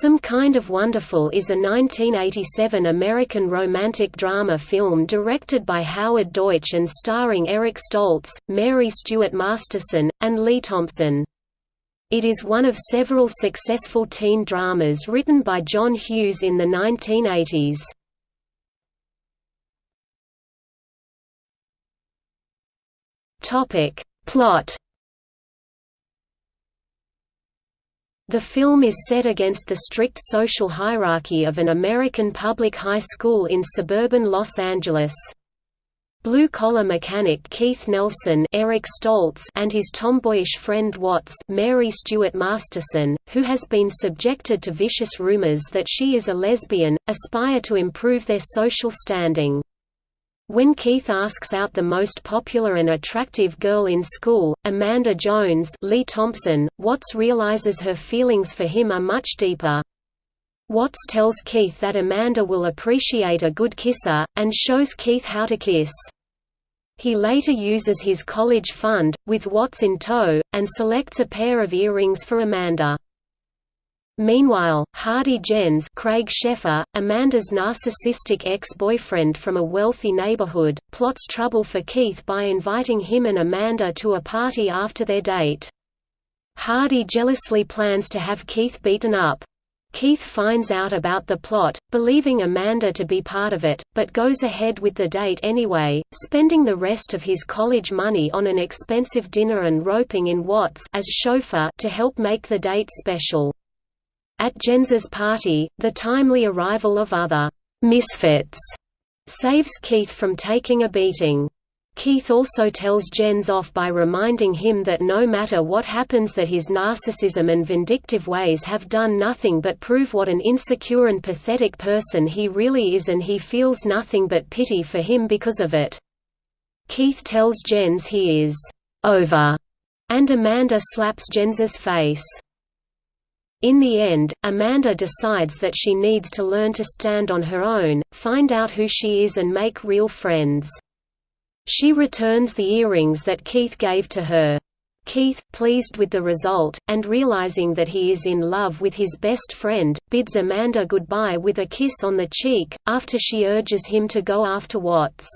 Some Kind of Wonderful is a 1987 American romantic drama film directed by Howard Deutch and starring Eric Stoltz, Mary Stuart Masterson, and Lea Thompson. It is one of several successful teen dramas written by John Hughes in the 1980s. Plot The film is set against the strict social hierarchy of an American public high school in suburban Los Angeles. Blue-collar mechanic Keith Nelson Eric Stoltz and his tomboyish friend Watts Mary Stuart Masterson, who has been subjected to vicious rumors that she is a lesbian, aspire to improve their social standing. When Keith asks out the most popular and attractive girl in school, Amanda Jones Lea Thompson, Watts realizes her feelings for him are much deeper. Watts tells Keith that Amanda will appreciate a good kisser, and shows Keith how to kiss. He later uses his college fund, with Watts in tow, and selects a pair of earrings for Amanda. Meanwhile, Hardy Jenns Craig Sheffer, Amanda's narcissistic ex-boyfriend from a wealthy neighborhood, plots trouble for Keith by inviting him and Amanda to a party after their date. Hardy jealously plans to have Keith beaten up. Keith finds out about the plot, believing Amanda to be part of it, but goes ahead with the date anyway, spending the rest of his college money on an expensive dinner and roping in Watts as chauffeur to help make the date special. At Jenns's party, the timely arrival of other misfits saves Keith from taking a beating. Keith also tells Jenns off by reminding him that no matter what happens that his narcissism and vindictive ways have done nothing but prove what an insecure and pathetic person he really is and he feels nothing but pity for him because of it. Keith tells Jenns he is over, and Amanda slaps Jenns's face. In the end, Amanda decides that she needs to learn to stand on her own, find out who she is and make real friends. She returns the earrings that Keith gave to her. Keith, pleased with the result, and realizing that he is in love with his best friend, bids Amanda goodbye with a kiss on the cheek, after she urges him to go after Watts.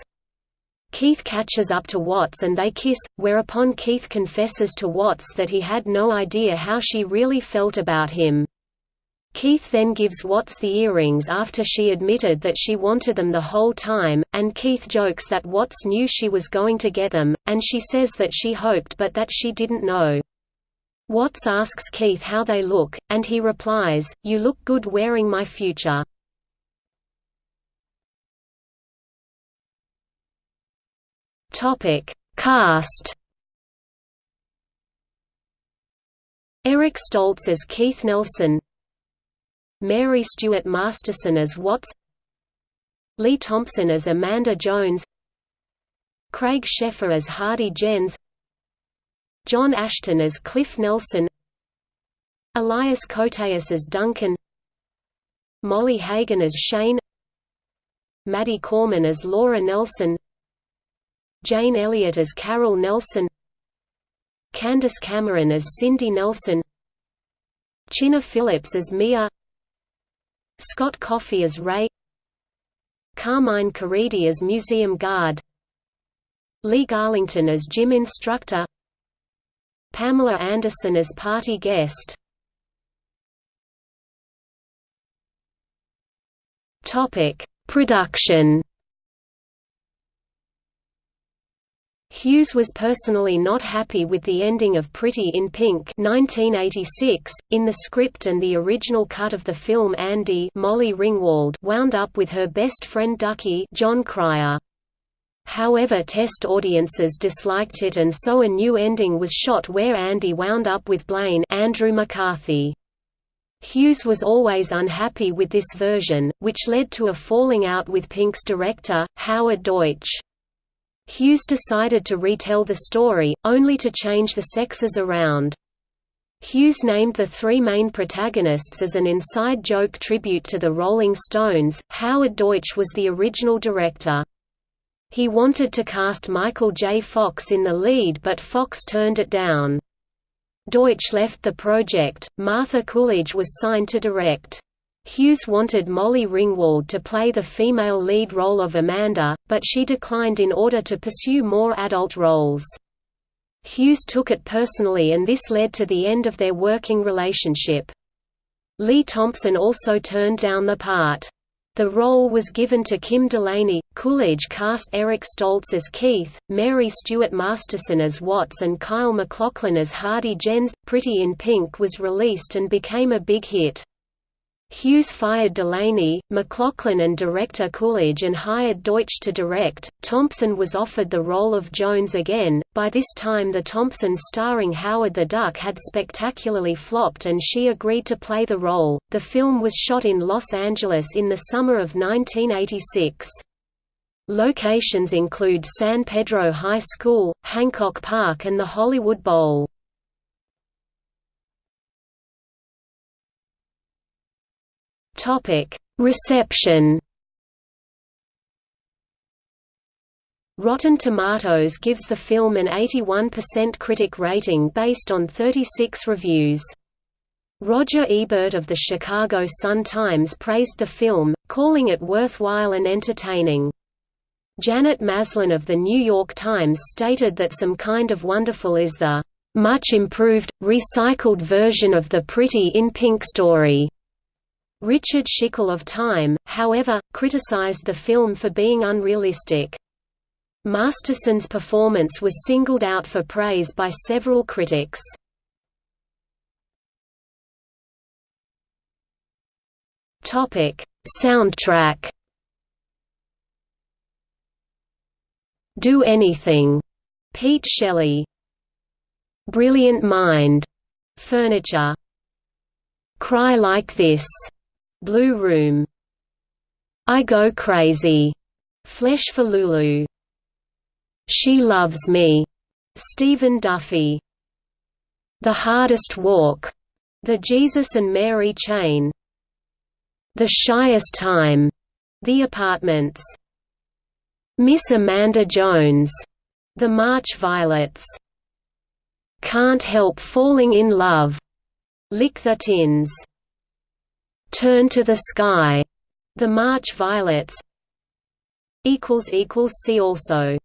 Keith catches up to Watts and they kiss, whereupon Keith confesses to Watts that he had no idea how she really felt about him. Keith then gives Watts the earrings after she admitted that she wanted them the whole time, and Keith jokes that Watts knew she was going to get them, and she says that she hoped but that she didn't know. Watts asks Keith how they look, and he replies, You look good wearing my future. Topic: Cast. Eric Stoltz as Keith Nelson, Mary Stuart Masterson as Watts, Lea Thompson as Amanda Jones, Craig Sheffer as Hardy Jenns, John Ashton as Cliff Nelson, Elias Koteas as Duncan, Molly Hagan as Shane, Maddie Corman as Laura Nelson, Jane Elliott as Carol Nelson Candace Cameron as Cindy Nelson Chynna Phillips as Mia Scott Coffey as Ray Carmine Caridi as Museum Guard Lee Garlington as Gym Instructor Pamela Anderson as Party Guest. Production Hughes was personally not happy with the ending of Pretty in Pink 1986. .In the script and the original cut of the film Andy Molly Ringwald wound up with her best friend Ducky Jon Cryer. However test audiences disliked it and so a new ending was shot where Andy wound up with Blaine Andrew McCarthy. Hughes was always unhappy with this version, which led to a falling out with Pink's director, Howard Deutch. Hughes decided to retell the story, only to change the sexes around. Hughes named the three main protagonists as an inside joke tribute to the Rolling Stones. Howard Deutch was the original director. He wanted to cast Michael J. Fox in the lead but Fox turned it down. Deutch left the project, Martha Coolidge was signed to direct. Hughes wanted Molly Ringwald to play the female lead role of Amanda, but she declined in order to pursue more adult roles. Hughes took it personally and this led to the end of their working relationship. Lea Thompson also turned down the part. The role was given to Kim Delaney. Coolidge cast Eric Stoltz as Keith, Mary Stuart Masterson as Watts, and Kyle MacLachlan as Hardy Jenns. Pretty in Pink was released and became a big hit. Hughes fired Delaney, MacLachlan and director Coolidge and hired Deutch to direct. Thompson was offered the role of Jones again. By this time, the Thompson starring Howard the Duck had spectacularly flopped and she agreed to play the role. The film was shot in Los Angeles in the summer of 1986. Locations include San Pedro High School, Hancock Park and the Hollywood Bowl. Topic: Reception. Rotten Tomatoes gives the film an 81% critic rating based on 36 reviews. Roger Ebert of the Chicago Sun-Times praised the film, calling it worthwhile and entertaining. Janet Maslin of the New York Times stated that Some Kind of Wonderful is the much improved, recycled version of the Pretty in Pink story. Richard Schickel of Time, however, criticized the film for being unrealistic. Masterson's performance was singled out for praise by several critics. Topic: Soundtrack Do Anything, Pete Shelley. Brilliant Mind, Furniture. Cry Like This, Blue Room. I Go Crazy, Flesh for Lulu. She Loves Me, Stephen Duffy. The Hardest Walk, The Jesus and Mary Chain. The Shyest Time, The Apartments. Miss Amanda Jones, The March Violets. Can't Help Falling in Love, Lick the Tins Turn to the Sky, The March Violets See also